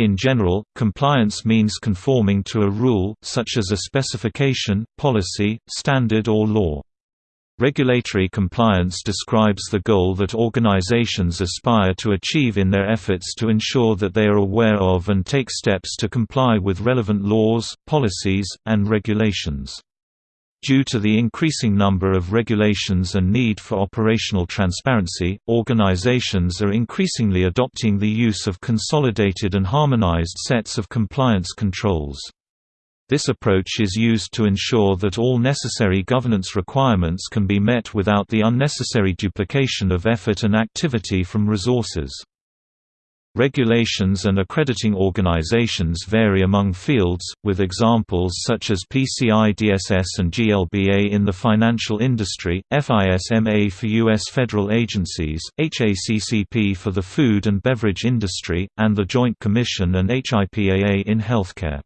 In general, compliance means conforming to a rule, such as a specification, policy, standard or law. Regulatory compliance describes the goal that organizations aspire to achieve in their efforts to ensure that they are aware of and take steps to comply with relevant laws, policies, and regulations. Due to the increasing number of regulations and need for operational transparency, organizations are increasingly adopting the use of consolidated and harmonized sets of compliance controls. This approach is used to ensure that all necessary governance requirements can be met without the unnecessary duplication of effort and activity from resources. Regulations and accrediting organizations vary among fields, with examples such as PCI DSS and GLBA in the financial industry, FISMA for U.S. federal agencies, HACCP for the food and beverage industry, and the Joint Commission and HIPAA in healthcare.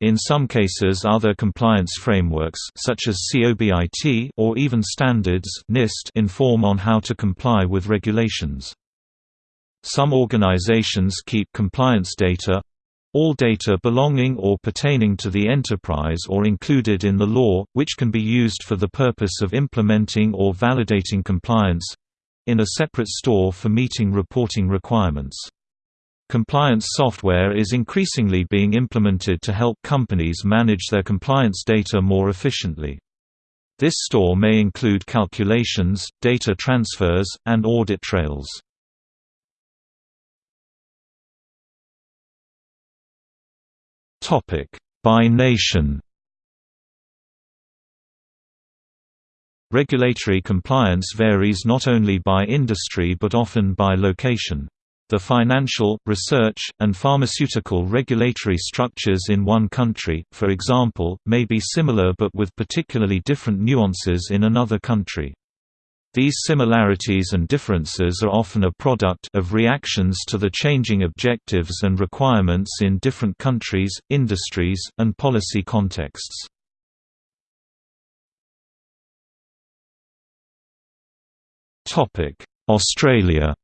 In some cases other compliance frameworks such as COBIT or even standards NIST inform on how to comply with regulations. Some organizations keep compliance data all data belonging or pertaining to the enterprise or included in the law, which can be used for the purpose of implementing or validating compliance in a separate store for meeting reporting requirements. Compliance software is increasingly being implemented to help companies manage their compliance data more efficiently. This store may include calculations, data transfers, and audit trails. By nation Regulatory compliance varies not only by industry but often by location. The financial, research, and pharmaceutical regulatory structures in one country, for example, may be similar but with particularly different nuances in another country. These similarities and differences are often a product of reactions to the changing objectives and requirements in different countries, industries, and policy contexts. Australia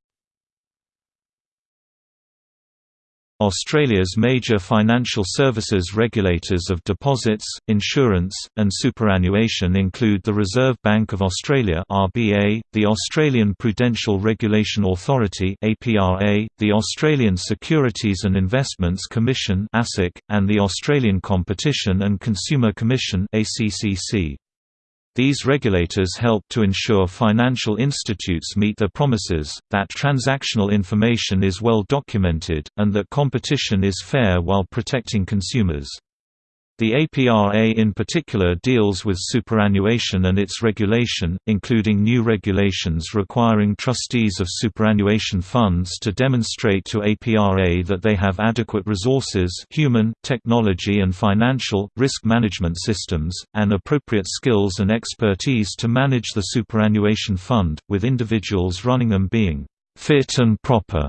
Australia's major financial services regulators of deposits, insurance, and superannuation include the Reserve Bank of Australia (RBA), the Australian Prudential Regulation Authority (APRA), the Australian Securities and Investments Commission (ASIC), and the Australian Competition and Consumer Commission (ACCC). These regulators help to ensure financial institutes meet their promises, that transactional information is well documented, and that competition is fair while protecting consumers. The APRA in particular deals with superannuation and its regulation, including new regulations requiring trustees of superannuation funds to demonstrate to APRA that they have adequate resources human, technology and financial, risk management systems, and appropriate skills and expertise to manage the superannuation fund, with individuals running them being fit and proper.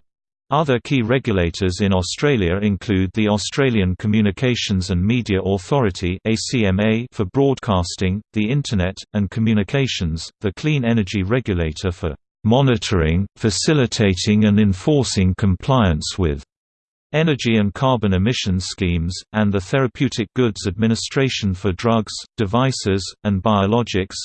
Other key regulators in Australia include the Australian Communications and Media Authority for broadcasting, the Internet, and communications, the Clean Energy Regulator for monitoring, facilitating and enforcing compliance with energy and carbon emissions schemes, and the Therapeutic Goods Administration for drugs, devices, and biologics,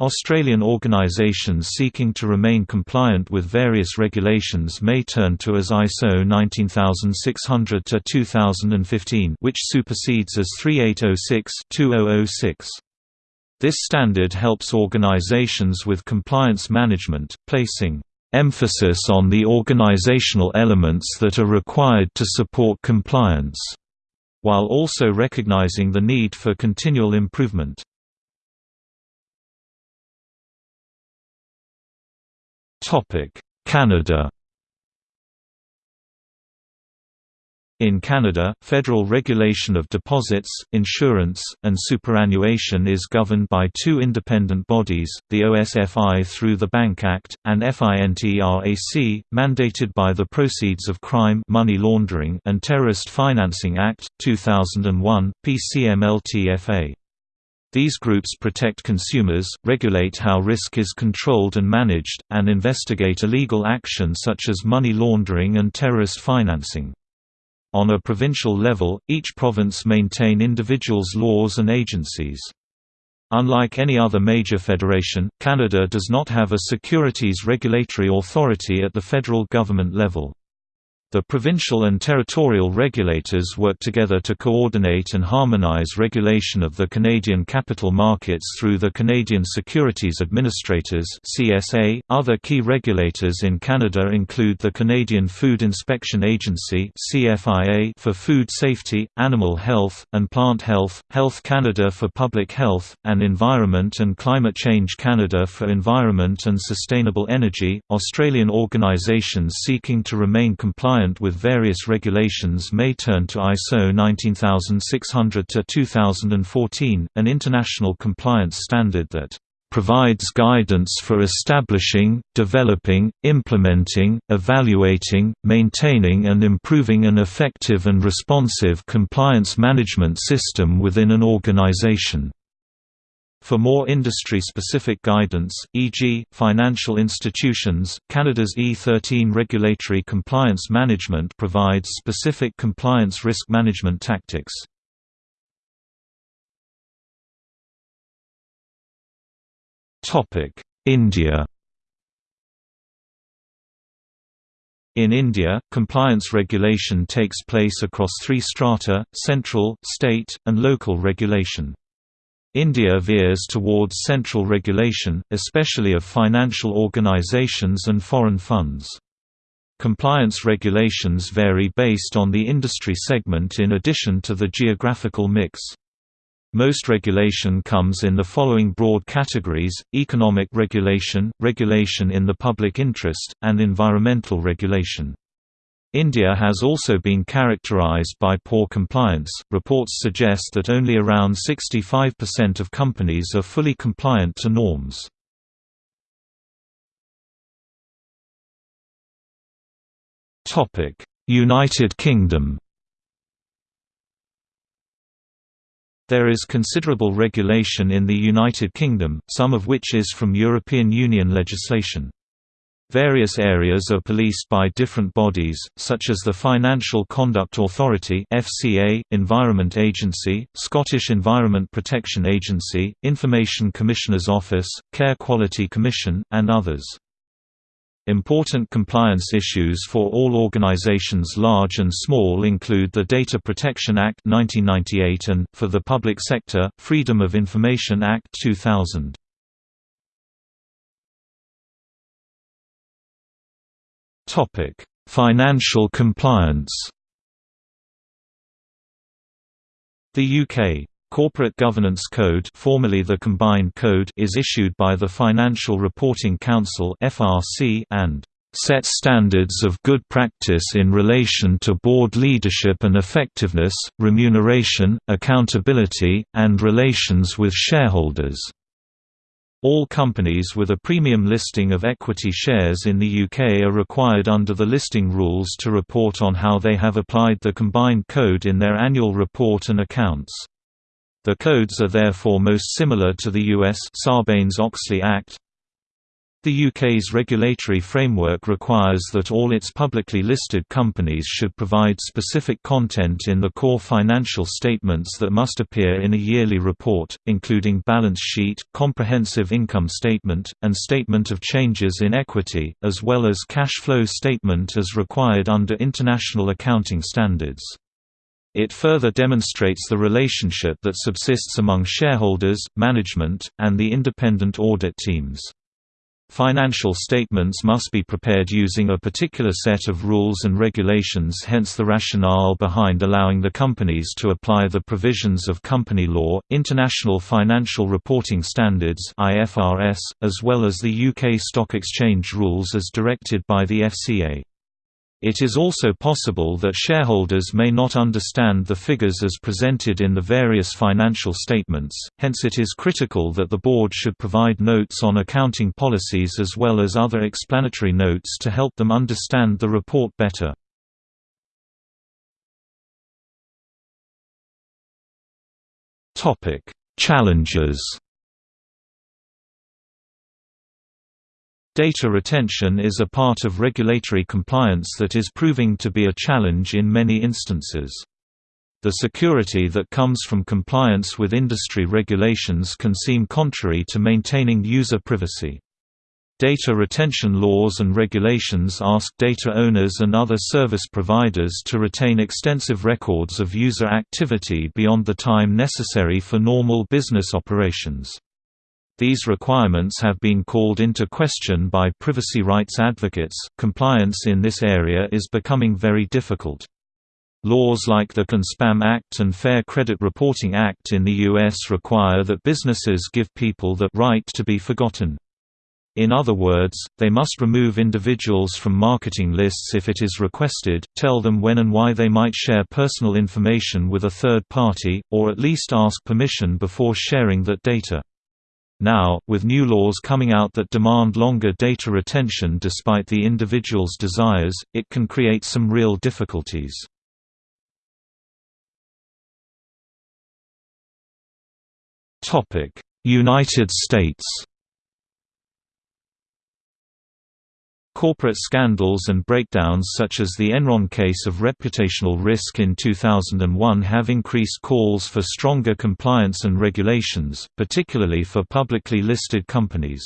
Australian organisations seeking to remain compliant with various regulations may turn to AS ISO 19600-2015 which supersedes AS 3806-2006. This standard helps organisations with compliance management, placing emphasis on the organizational elements that are required to support compliance, while also recognizing the need for continual improvement. Canada In Canada, federal regulation of deposits, insurance, and superannuation is governed by two independent bodies, the OSFI through the Bank Act, and FINTRAC, mandated by the Proceeds of Crime money laundering and Terrorist Financing Act, 2001, PCMLTFA. These groups protect consumers, regulate how risk is controlled and managed, and investigate illegal action such as money laundering and terrorist financing. On a provincial level, each province maintain individuals' laws and agencies. Unlike any other major federation, Canada does not have a securities regulatory authority at the federal government level. The provincial and territorial regulators work together to coordinate and harmonize regulation of the Canadian capital markets through the Canadian Securities Administrators (CSA). Other key regulators in Canada include the Canadian Food Inspection Agency (CFIA) for food safety, animal health, and plant health, Health Canada for public health, and Environment and Climate Change Canada for environment and sustainable energy. Australian organizations seeking to remain compliant compliant with various regulations may turn to ISO 19600-2014, an international compliance standard that provides guidance for establishing, developing, implementing, evaluating, maintaining and improving an effective and responsive compliance management system within an organization. For more industry-specific guidance, e.g., financial institutions, Canada's E13 Regulatory Compliance Management provides specific compliance risk management tactics. India In India, compliance regulation takes place across three strata, central, state, and local regulation. India veers towards central regulation, especially of financial organizations and foreign funds. Compliance regulations vary based on the industry segment in addition to the geographical mix. Most regulation comes in the following broad categories, economic regulation, regulation in the public interest, and environmental regulation. India has also been characterized by poor compliance. Reports suggest that only around 65% of companies are fully compliant to norms. Topic: United Kingdom. There is considerable regulation in the United Kingdom, some of which is from European Union legislation. Various areas are policed by different bodies, such as the Financial Conduct Authority (FCA), Environment Agency, Scottish Environment Protection Agency, Information Commissioner's Office, Care Quality Commission, and others. Important compliance issues for all organizations large and small include the Data Protection Act 1998 and, for the public sector, Freedom of Information Act 2000. Topic: Financial compliance. The UK Corporate Governance Code, formerly the Combined Code, is issued by the Financial Reporting Council (FRC) and sets standards of good practice in relation to board leadership and effectiveness, remuneration, accountability, and relations with shareholders. All companies with a premium listing of equity shares in the UK are required under the listing rules to report on how they have applied the combined code in their annual report and accounts. The codes are therefore most similar to the US Sarbanes-Oxley Act, the UK's regulatory framework requires that all its publicly listed companies should provide specific content in the core financial statements that must appear in a yearly report, including balance sheet, comprehensive income statement, and statement of changes in equity, as well as cash flow statement as required under international accounting standards. It further demonstrates the relationship that subsists among shareholders, management, and the independent audit teams. Financial statements must be prepared using a particular set of rules and regulations hence the rationale behind allowing the companies to apply the provisions of company law, International Financial Reporting Standards as well as the UK Stock Exchange rules as directed by the FCA. It is also possible that shareholders may not understand the figures as presented in the various financial statements, hence it is critical that the board should provide notes on accounting policies as well as other explanatory notes to help them understand the report better. Challenges Data retention is a part of regulatory compliance that is proving to be a challenge in many instances. The security that comes from compliance with industry regulations can seem contrary to maintaining user privacy. Data retention laws and regulations ask data owners and other service providers to retain extensive records of user activity beyond the time necessary for normal business operations. These requirements have been called into question by privacy rights advocates. Compliance in this area is becoming very difficult. Laws like the CAN-SPAM Act and Fair Credit Reporting Act in the U.S. require that businesses give people the right to be forgotten. In other words, they must remove individuals from marketing lists if it is requested, tell them when and why they might share personal information with a third party, or at least ask permission before sharing that data. Now, with new laws coming out that demand longer data retention despite the individual's desires, it can create some real difficulties. United States Corporate scandals and breakdowns such as the Enron case of reputational risk in 2001 have increased calls for stronger compliance and regulations, particularly for publicly listed companies.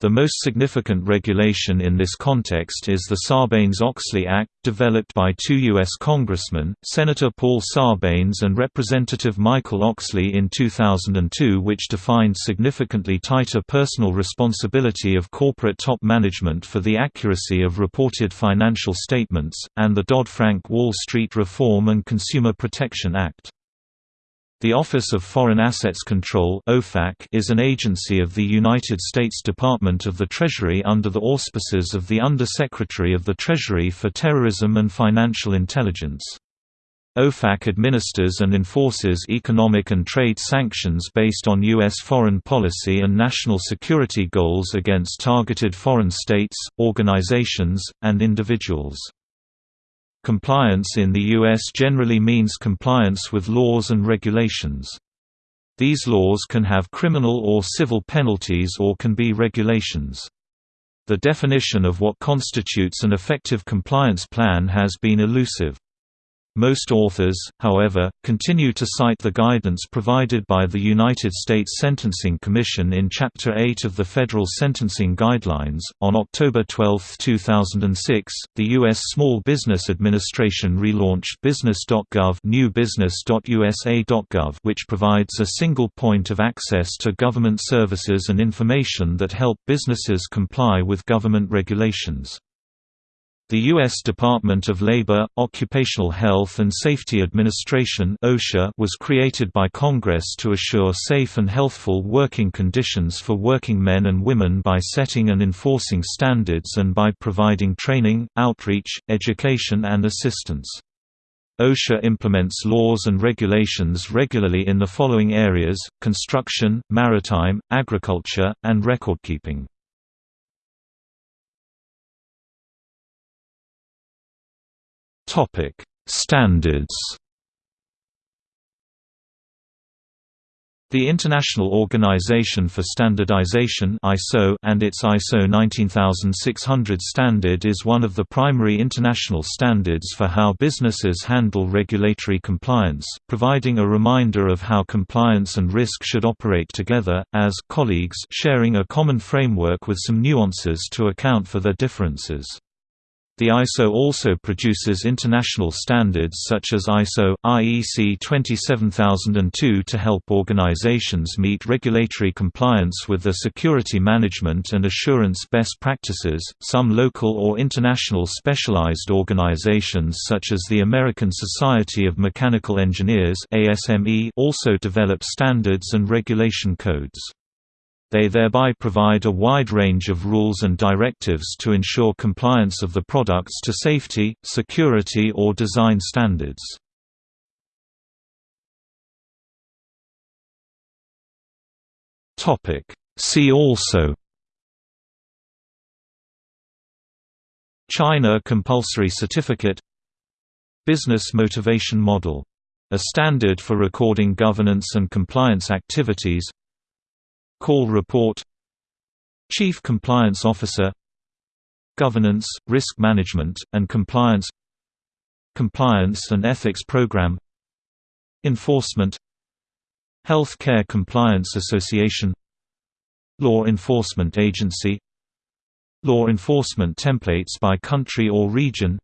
The most significant regulation in this context is the Sarbanes-Oxley Act, developed by two U.S. congressmen, Senator Paul Sarbanes and Representative Michael Oxley in 2002 which defined significantly tighter personal responsibility of corporate top management for the accuracy of reported financial statements, and the Dodd-Frank Wall Street Reform and Consumer Protection Act. The Office of Foreign Assets Control is an agency of the United States Department of the Treasury under the auspices of the Under-Secretary of the Treasury for Terrorism and Financial Intelligence. OFAC administers and enforces economic and trade sanctions based on U.S. foreign policy and national security goals against targeted foreign states, organizations, and individuals. Compliance in the U.S. generally means compliance with laws and regulations. These laws can have criminal or civil penalties or can be regulations. The definition of what constitutes an effective compliance plan has been elusive. Most authors, however, continue to cite the guidance provided by the United States Sentencing Commission in Chapter 8 of the Federal Sentencing Guidelines. On October 12, 2006, the U.S. Small Business Administration relaunched Business.gov newbusiness.usa.gov which provides a single point of access to government services and information that help businesses comply with government regulations. The U.S. Department of Labor, Occupational Health and Safety Administration (OSHA) was created by Congress to assure safe and healthful working conditions for working men and women by setting and enforcing standards and by providing training, outreach, education and assistance. OSHA implements laws and regulations regularly in the following areas, construction, maritime, agriculture, and recordkeeping. Topic: Standards. The International Organization for Standardization (ISO) and its ISO 19600 standard is one of the primary international standards for how businesses handle regulatory compliance, providing a reminder of how compliance and risk should operate together as colleagues sharing a common framework with some nuances to account for their differences. The ISO also produces international standards such as ISO, IEC 27002 to help organizations meet regulatory compliance with the security management and assurance best practices. Some local or international specialized organizations such as the American Society of Mechanical Engineers (ASME) also develop standards and regulation codes. They thereby provide a wide range of rules and directives to ensure compliance of the products to safety, security or design standards. See also China Compulsory Certificate Business Motivation Model. A standard for recording governance and compliance activities Call report. Chief Compliance Officer. Governance, Risk Management, and Compliance. Compliance and Ethics Program. Enforcement. Health Care Compliance Association. Law Enforcement Agency. Law enforcement templates by country or region.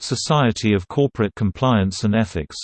Society of Corporate Compliance and Ethics